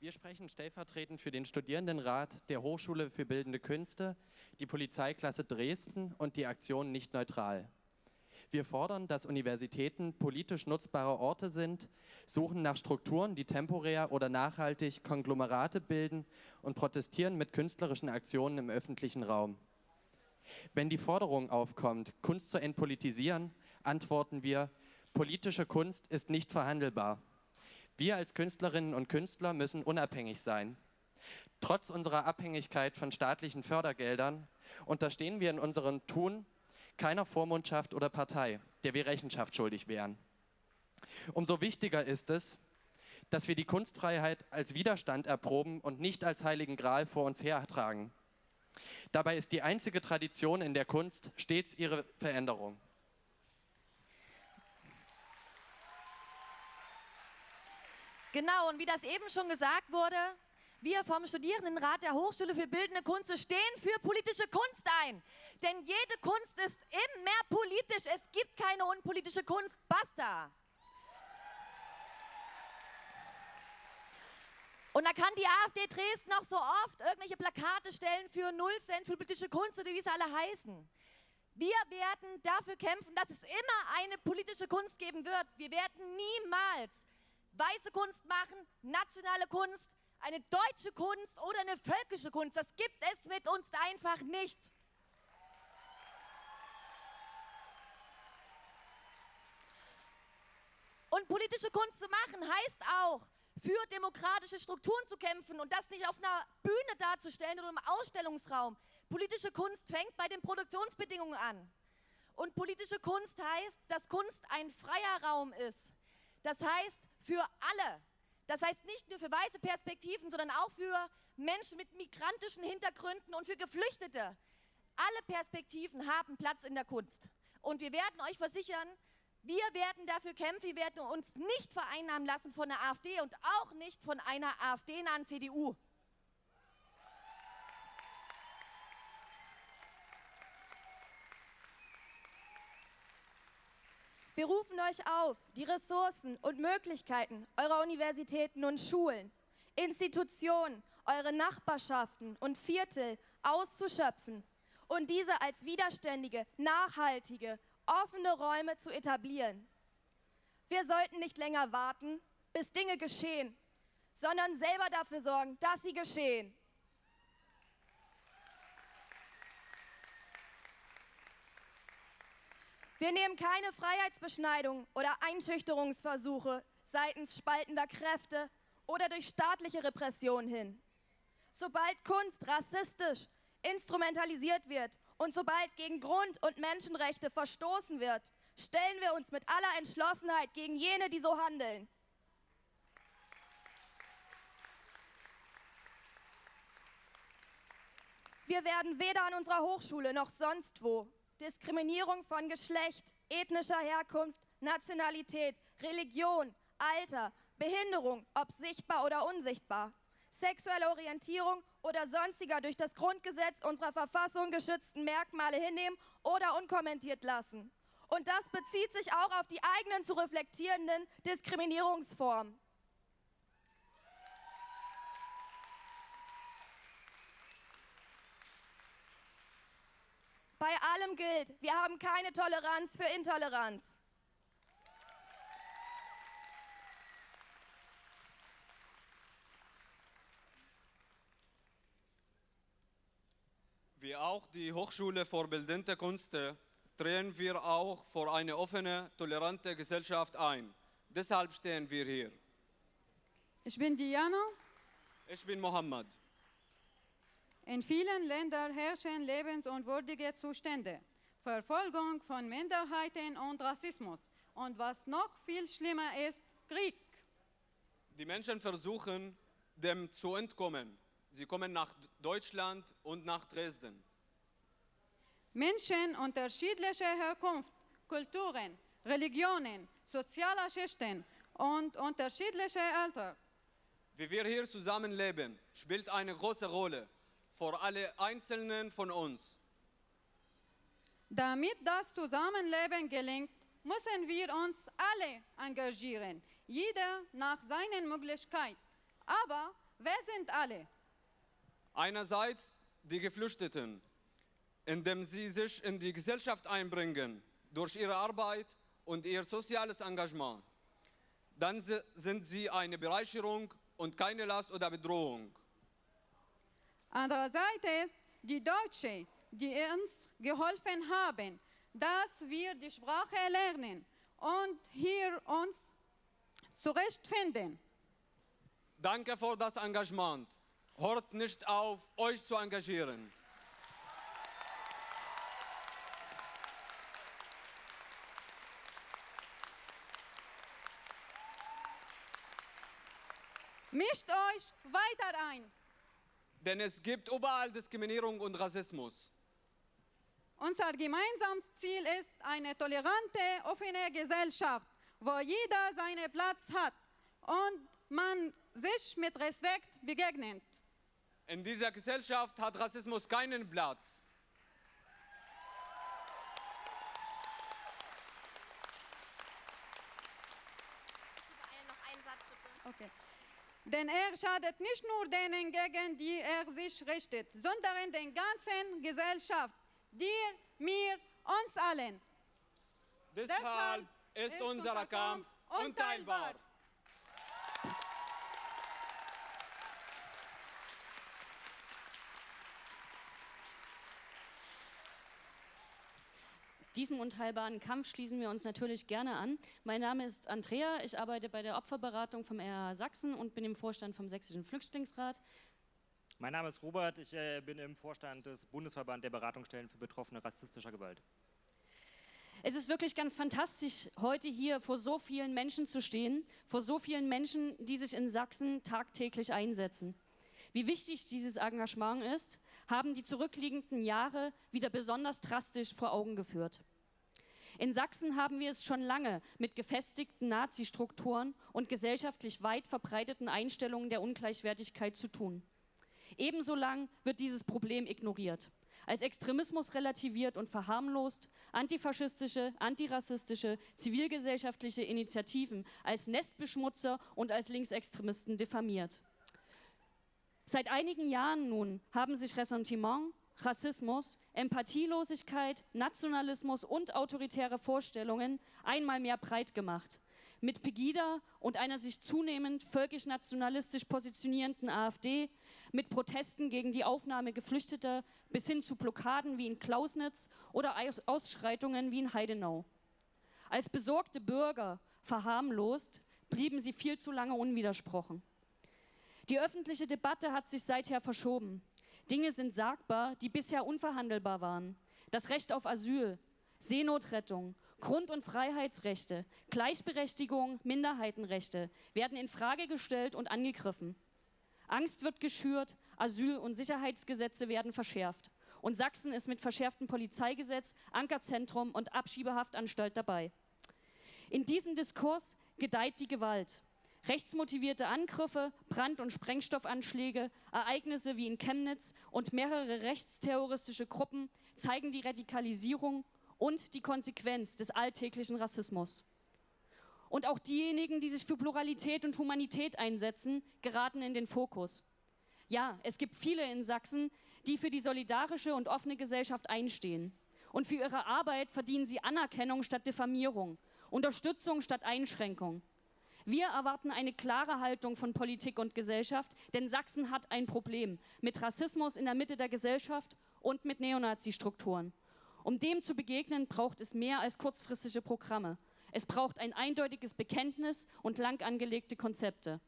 Wir sprechen stellvertretend für den Studierendenrat der Hochschule für Bildende Künste, die Polizeiklasse Dresden und die Aktion Nicht Neutral. Wir fordern, dass Universitäten politisch nutzbare Orte sind, suchen nach Strukturen, die temporär oder nachhaltig Konglomerate bilden und protestieren mit künstlerischen Aktionen im öffentlichen Raum. Wenn die Forderung aufkommt, Kunst zu entpolitisieren, antworten wir, politische Kunst ist nicht verhandelbar. Wir als Künstlerinnen und Künstler müssen unabhängig sein. Trotz unserer Abhängigkeit von staatlichen Fördergeldern unterstehen wir in unserem Tun keiner Vormundschaft oder Partei, der wir Rechenschaft schuldig wären. Umso wichtiger ist es, dass wir die Kunstfreiheit als Widerstand erproben und nicht als heiligen Gral vor uns hertragen. Dabei ist die einzige Tradition in der Kunst stets ihre Veränderung. Genau, und wie das eben schon gesagt wurde, wir vom Studierendenrat der Hochschule für Bildende Kunst stehen für politische Kunst ein. Denn jede Kunst ist immer politisch. Es gibt keine unpolitische Kunst. Basta. Und da kann die AfD Dresden noch so oft irgendwelche Plakate stellen für Null für politische Kunst oder wie sie alle heißen. Wir werden dafür kämpfen, dass es immer eine politische Kunst geben wird. Wir werden niemals weiße Kunst machen, nationale Kunst, eine deutsche Kunst oder eine völkische Kunst. Das gibt es mit uns einfach nicht. Und politische Kunst zu machen heißt auch, für demokratische Strukturen zu kämpfen und das nicht auf einer Bühne darzustellen oder im Ausstellungsraum. Politische Kunst fängt bei den Produktionsbedingungen an. Und politische Kunst heißt, dass Kunst ein freier Raum ist. Das heißt, für alle. Das heißt nicht nur für weiße Perspektiven, sondern auch für Menschen mit migrantischen Hintergründen und für Geflüchtete. Alle Perspektiven haben Platz in der Kunst. Und wir werden euch versichern, wir werden dafür kämpfen, wir werden uns nicht vereinnahmen lassen von der AfD und auch nicht von einer AfD-nahen CDU. Wir rufen euch auf, die Ressourcen und Möglichkeiten eurer Universitäten und Schulen, Institutionen, eure Nachbarschaften und Viertel auszuschöpfen und diese als widerständige, nachhaltige, offene Räume zu etablieren. Wir sollten nicht länger warten, bis Dinge geschehen, sondern selber dafür sorgen, dass sie geschehen. Wir nehmen keine Freiheitsbeschneidung oder Einschüchterungsversuche seitens spaltender Kräfte oder durch staatliche Repression hin. Sobald Kunst rassistisch instrumentalisiert wird und sobald gegen Grund- und Menschenrechte verstoßen wird, stellen wir uns mit aller Entschlossenheit gegen jene, die so handeln. Wir werden weder an unserer Hochschule noch sonst wo Diskriminierung von Geschlecht, ethnischer Herkunft, Nationalität, Religion, Alter, Behinderung, ob sichtbar oder unsichtbar, sexuelle Orientierung oder sonstiger durch das Grundgesetz unserer Verfassung geschützten Merkmale hinnehmen oder unkommentiert lassen. Und das bezieht sich auch auf die eigenen zu reflektierenden Diskriminierungsformen. Bei allem gilt, wir haben keine Toleranz für Intoleranz. Wie auch die Hochschule für Bildende Künste drehen wir auch für eine offene, tolerante Gesellschaft ein. Deshalb stehen wir hier. Ich bin Diana. Ich bin Mohammed. In vielen Ländern herrschen lebensunwürdige Zustände, Verfolgung von Minderheiten und Rassismus. Und was noch viel schlimmer ist, Krieg. Die Menschen versuchen, dem zu entkommen. Sie kommen nach Deutschland und nach Dresden. Menschen unterschiedlicher Herkunft, Kulturen, Religionen, sozialer Schichten und unterschiedlicher Alter. Wie wir hier zusammenleben, spielt eine große Rolle für alle Einzelnen von uns. Damit das Zusammenleben gelingt, müssen wir uns alle engagieren, jeder nach seinen Möglichkeiten. Aber wer sind alle? Einerseits die Geflüchteten, indem sie sich in die Gesellschaft einbringen durch ihre Arbeit und ihr soziales Engagement. Dann si- sind sie eine Bereicherung und keine Last oder Bedrohung. Andererseits die Deutschen, die uns geholfen haben, dass wir die Sprache lernen und hier uns zurechtfinden. Danke für das Engagement. Hört nicht auf, euch zu engagieren. Mischt euch weiter ein. Denn es gibt überall Diskriminierung und Rassismus. Unser gemeinsames Ziel ist eine tolerante, offene Gesellschaft, wo jeder seinen Platz hat und man sich mit Respekt begegnet. In dieser Gesellschaft hat Rassismus keinen Platz. noch einen Satz bitte. Okay. Denn er schadet nicht nur denen, gegen die er sich richtet, sondern der ganzen Gesellschaft, dir, mir, uns allen. Deshalb ist unser Kampf unteilbar. Diesem unteilbaren Kampf schließen wir uns natürlich gerne an. Mein Name ist Andrea, ich arbeite bei der Opferberatung vom RH Sachsen und bin im Vorstand vom Sächsischen Flüchtlingsrat. Mein Name ist Robert, ich äh, bin im Vorstand des Bundesverband der Beratungsstellen für Betroffene rassistischer Gewalt. Es ist wirklich ganz fantastisch, heute hier vor so vielen Menschen zu stehen, vor so vielen Menschen, die sich in Sachsen tagtäglich einsetzen. Wie wichtig dieses Engagement ist, haben die zurückliegenden Jahre wieder besonders drastisch vor Augen geführt. In Sachsen haben wir es schon lange mit gefestigten Nazi-Strukturen und gesellschaftlich weit verbreiteten Einstellungen der Ungleichwertigkeit zu tun. Ebenso lang wird dieses Problem ignoriert, als Extremismus relativiert und verharmlost, antifaschistische, antirassistische, zivilgesellschaftliche Initiativen als Nestbeschmutzer und als Linksextremisten diffamiert. Seit einigen Jahren nun haben sich Ressentiment, Rassismus, Empathielosigkeit, Nationalismus und autoritäre Vorstellungen einmal mehr breit gemacht. Mit Pegida und einer sich zunehmend völkisch-nationalistisch positionierenden AfD, mit Protesten gegen die Aufnahme Geflüchteter bis hin zu Blockaden wie in Klausnitz oder Aus- Ausschreitungen wie in Heidenau. Als besorgte Bürger verharmlost, blieben sie viel zu lange unwidersprochen. Die öffentliche Debatte hat sich seither verschoben. Dinge sind sagbar, die bisher unverhandelbar waren. Das Recht auf Asyl, Seenotrettung, Grund- und Freiheitsrechte, Gleichberechtigung, Minderheitenrechte werden in Frage gestellt und angegriffen. Angst wird geschürt, Asyl- und Sicherheitsgesetze werden verschärft. Und Sachsen ist mit verschärftem Polizeigesetz, Ankerzentrum und Abschiebehaftanstalt dabei. In diesem Diskurs gedeiht die Gewalt. Rechtsmotivierte Angriffe, Brand- und Sprengstoffanschläge, Ereignisse wie in Chemnitz und mehrere rechtsterroristische Gruppen zeigen die Radikalisierung und die Konsequenz des alltäglichen Rassismus. Und auch diejenigen, die sich für Pluralität und Humanität einsetzen, geraten in den Fokus. Ja, es gibt viele in Sachsen, die für die solidarische und offene Gesellschaft einstehen. Und für ihre Arbeit verdienen sie Anerkennung statt Diffamierung, Unterstützung statt Einschränkung. Wir erwarten eine klare Haltung von Politik und Gesellschaft, denn Sachsen hat ein Problem mit Rassismus in der Mitte der Gesellschaft und mit Neonazi-Strukturen. Um dem zu begegnen, braucht es mehr als kurzfristige Programme. Es braucht ein eindeutiges Bekenntnis und lang angelegte Konzepte.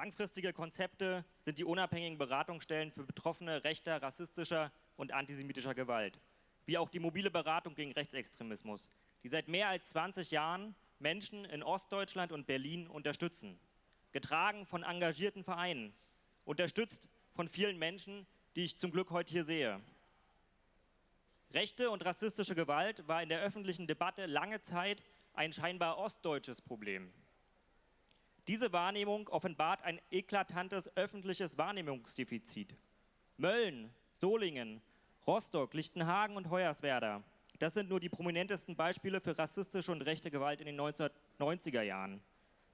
Langfristige Konzepte sind die unabhängigen Beratungsstellen für Betroffene rechter, rassistischer und antisemitischer Gewalt, wie auch die mobile Beratung gegen Rechtsextremismus, die seit mehr als 20 Jahren Menschen in Ostdeutschland und Berlin unterstützen. Getragen von engagierten Vereinen, unterstützt von vielen Menschen, die ich zum Glück heute hier sehe. Rechte und rassistische Gewalt war in der öffentlichen Debatte lange Zeit ein scheinbar ostdeutsches Problem. Diese Wahrnehmung offenbart ein eklatantes öffentliches Wahrnehmungsdefizit. Mölln, Solingen, Rostock, Lichtenhagen und Hoyerswerda. Das sind nur die prominentesten Beispiele für rassistische und rechte Gewalt in den 1990er Jahren.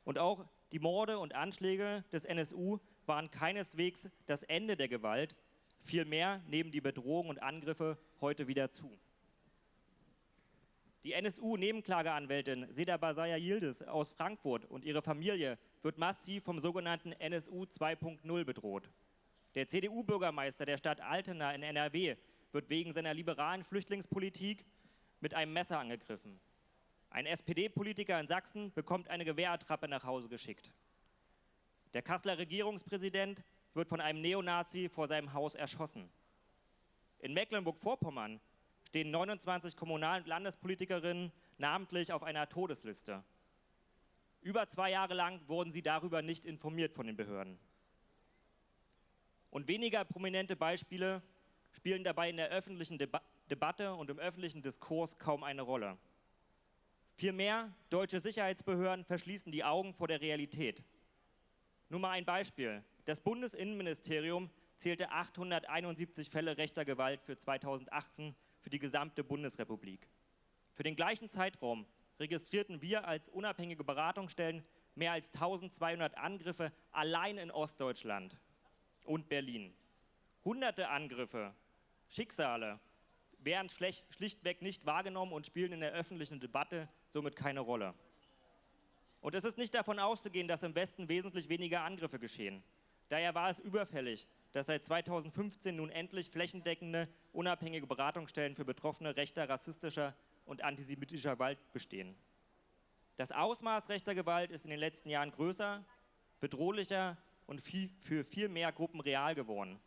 Und auch die Morde und Anschläge des NSU waren keineswegs das Ende der Gewalt, vielmehr nehmen die Bedrohungen und Angriffe heute wieder zu. Die NSU-Nebenklageanwältin Seda Basaya Yildiz aus Frankfurt und ihre Familie wird massiv vom sogenannten NSU 2.0 bedroht. Der CDU-Bürgermeister der Stadt Altena in NRW wird wegen seiner liberalen Flüchtlingspolitik mit einem Messer angegriffen. Ein SPD-Politiker in Sachsen bekommt eine Gewehrattrappe nach Hause geschickt. Der Kasseler Regierungspräsident wird von einem Neonazi vor seinem Haus erschossen. In Mecklenburg-Vorpommern stehen 29 Kommunal- und Landespolitikerinnen namentlich auf einer Todesliste. Über zwei Jahre lang wurden sie darüber nicht informiert von den Behörden. Und weniger prominente Beispiele spielen dabei in der öffentlichen Deba Debatte und im öffentlichen Diskurs kaum eine Rolle. Vielmehr, deutsche Sicherheitsbehörden verschließen die Augen vor der Realität. Nur mal ein Beispiel. Das Bundesinnenministerium zählte 871 Fälle rechter Gewalt für 2018 für die gesamte Bundesrepublik. Für den gleichen Zeitraum registrierten wir als unabhängige Beratungsstellen mehr als 1200 Angriffe allein in Ostdeutschland und Berlin. Hunderte Angriffe, Schicksale werden schlichtweg nicht wahrgenommen und spielen in der öffentlichen Debatte somit keine Rolle. Und es ist nicht davon auszugehen, dass im Westen wesentlich weniger Angriffe geschehen. Daher war es überfällig, dass seit 2015 nun endlich flächendeckende, unabhängige Beratungsstellen für Betroffene rechter, rassistischer und antisemitischer Gewalt bestehen. Das Ausmaß rechter Gewalt ist in den letzten Jahren größer, bedrohlicher und viel, für viel mehr Gruppen real geworden.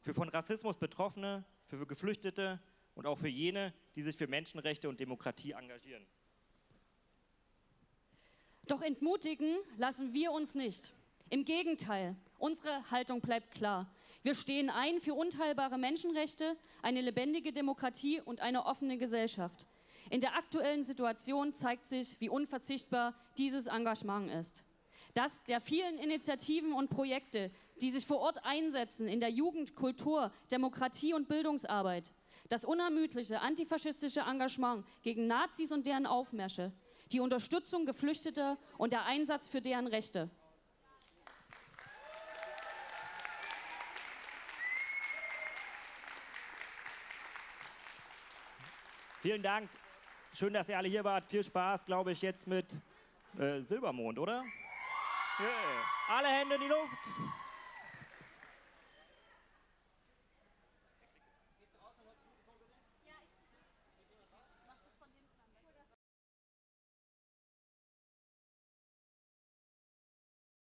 Für von Rassismus Betroffene, für Geflüchtete und auch für jene, die sich für Menschenrechte und Demokratie engagieren. Doch entmutigen lassen wir uns nicht. Im Gegenteil, unsere Haltung bleibt klar. Wir stehen ein für unteilbare Menschenrechte, eine lebendige Demokratie und eine offene Gesellschaft. In der aktuellen Situation zeigt sich, wie unverzichtbar dieses Engagement ist. Das der vielen Initiativen und Projekte, die sich vor Ort einsetzen in der Jugend, Kultur, Demokratie und Bildungsarbeit. Das unermüdliche antifaschistische Engagement gegen Nazis und deren Aufmärsche, die Unterstützung Geflüchteter und der Einsatz für deren Rechte. Vielen Dank. Schön, dass ihr alle hier wart. Viel Spaß, glaube ich, jetzt mit äh, Silbermond, oder? Yeah. Alle Hände in die Luft.